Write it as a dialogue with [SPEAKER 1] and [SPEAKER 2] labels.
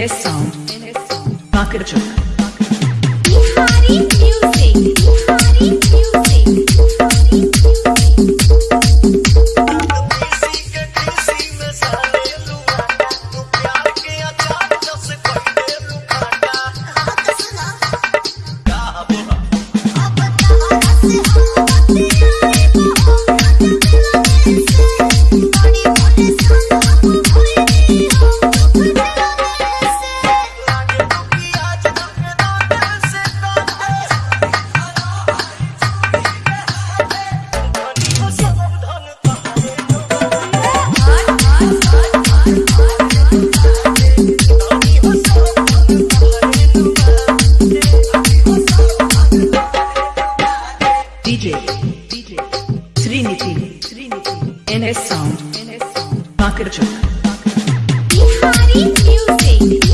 [SPEAKER 1] his sound. Market Trinity, Trinity, NS Sound,
[SPEAKER 2] NS Sound,
[SPEAKER 1] Market
[SPEAKER 2] Music.